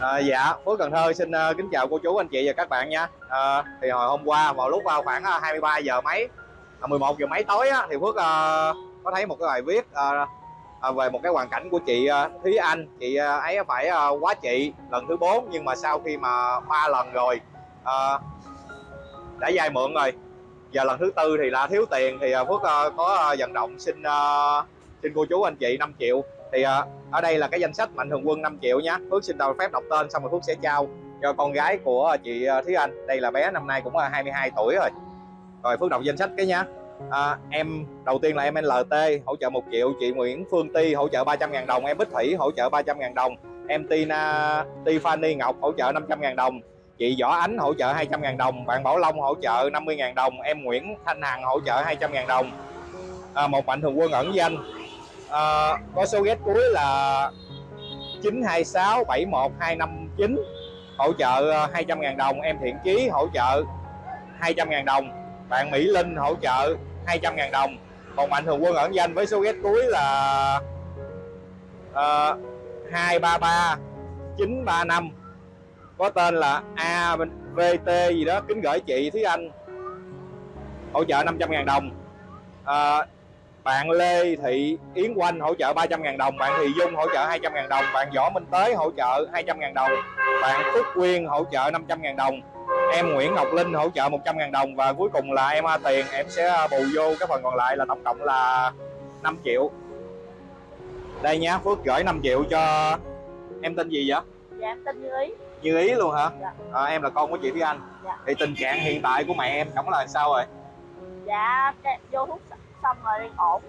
À, dạ, Phước Cần Thơ xin uh, kính chào cô chú anh chị và các bạn nha. À, thì hồi hôm qua vào lúc vào khoảng uh, 23 giờ mấy, à, 11 giờ mấy tối á, thì Phước uh, có thấy một cái bài viết uh, uh, về một cái hoàn cảnh của chị uh, Thúy Anh. Chị uh, ấy phải uh, quá chị lần thứ 4 nhưng mà sau khi mà ba lần rồi uh, đã vay mượn rồi. Giờ lần thứ tư thì là thiếu tiền thì uh, Phước uh, có uh, vận động xin uh, xin cô chú anh chị 5 triệu. Thì uh, ở đây là cái danh sách mạnh thường quân 5 triệu nhé Phước xin đầu phép đọc tên xong rồi Phước sẽ trao cho con gái của chị à, Thúy Anh. Đây là bé năm nay cũng là 22 tuổi rồi. Rồi Phước đọc danh sách cái nhá à, em đầu tiên là em LT hỗ trợ 1 triệu. Chị Nguyễn Phương Ti hỗ trợ 300 ngàn đồng. Em Bích Thủy hỗ trợ 300 ngàn đồng. Em Tina Tiffany Ngọc hỗ trợ 500 ngàn đồng. Chị Võ Ánh hỗ trợ 200 ngàn đồng. Bạn Bảo Long hỗ trợ 50 ngàn đồng. Em Nguyễn Thanh Hằng hỗ trợ 200 ngàn đồng. À, một mạnh thường quân ẩn danh à, có số ghét cuối là 926 71259 hỗ trợ ờ, 200 ngàn đồng. Em Thiện Chí hỗ trợ 200 ngàn đồng. Bạn Mỹ Linh hỗ trợ 200 ngàn đồng. Còn mạnh thường quân ẩn danh với số ghét cuối là uh, 233 935 có tên là AVT gì đó kính gửi chị Thúy Anh. Hỗ trợ 500 ngàn đồng. À, bạn Lê Thị Yến Quanh hỗ trợ 300 ngàn đồng bạn Thị Dung hỗ trợ 200 ngàn đồng bạn Võ Minh Tế hỗ trợ 200 ngàn đồng bạn Phước Quyên hỗ trợ 500 ngàn đồng em Nguyễn Ngọc Linh hỗ trợ 100 ngàn đồng và cuối cùng là em A Tiền em sẽ bù vô cái phần còn lại là tổng cộng là 5 triệu. Đây nhá Phước gửi 5 triệu cho em tên gì vậy? Dạ em tên Như Ý. Như Ý luôn hả? Dạ. à, em là con của chị Thúy Anh. Dạ. thì tình trạng hiện tại của mẹ em cảm là sao rồi? Dạ vô hút xong rồi đang ổn.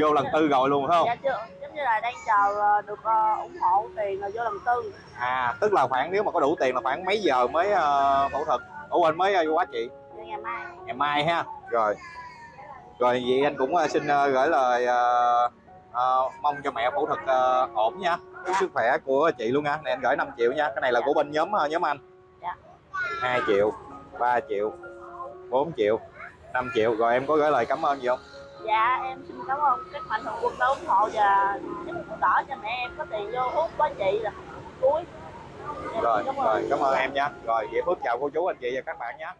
Vô lần tư rồi luôn phải không? Dạ chưa. Giống như là đang chờ được uh, ủng hộ tiền rồi vô lần tư. À tức là khoảng nếu mà có đủ tiền là khoảng mấy giờ mới uh, phẫu thuật? Ủa quên mới uh, quá chị. Dạ, ngày mai. Ngày mai ha. Rồi. Rồi vậy anh cũng uh, xin uh, gửi lời uh, uh, mong cho mẹ phẫu thuật uh, ổn nha. Dạ. sức khỏe của chị luôn nha. Này anh gửi 5 triệu nha. Cái này là dạ. của bên nhóm uh, nhóm anh. Dạ. 2 triệu 3 triệu 4 triệu 5 triệu. Rồi em có gửi lời cảm ơn gì không? Dạ em xin cảm ơn các mạnh thường quân đã ủng hộ và giúp đỡ cho mẹ em có tiền vô hút với chị là cuối. Rồi rồi cảm ơn em nha. Rồi vậy phước chào cô chú anh chị và các bạn nhé